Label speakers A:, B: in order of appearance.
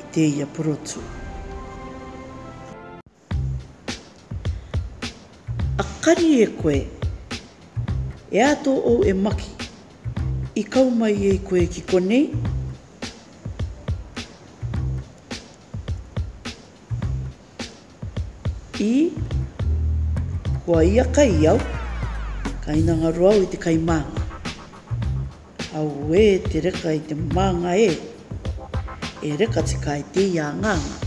A: i tēia porotu. A kari e koe, e ato ou e maki, i kau mai ei koe ki konei? I hua ia kai i au, ka inangaro au i te kai mānga. Auē te reka i te mānga e! E reka te kai te ia nganga.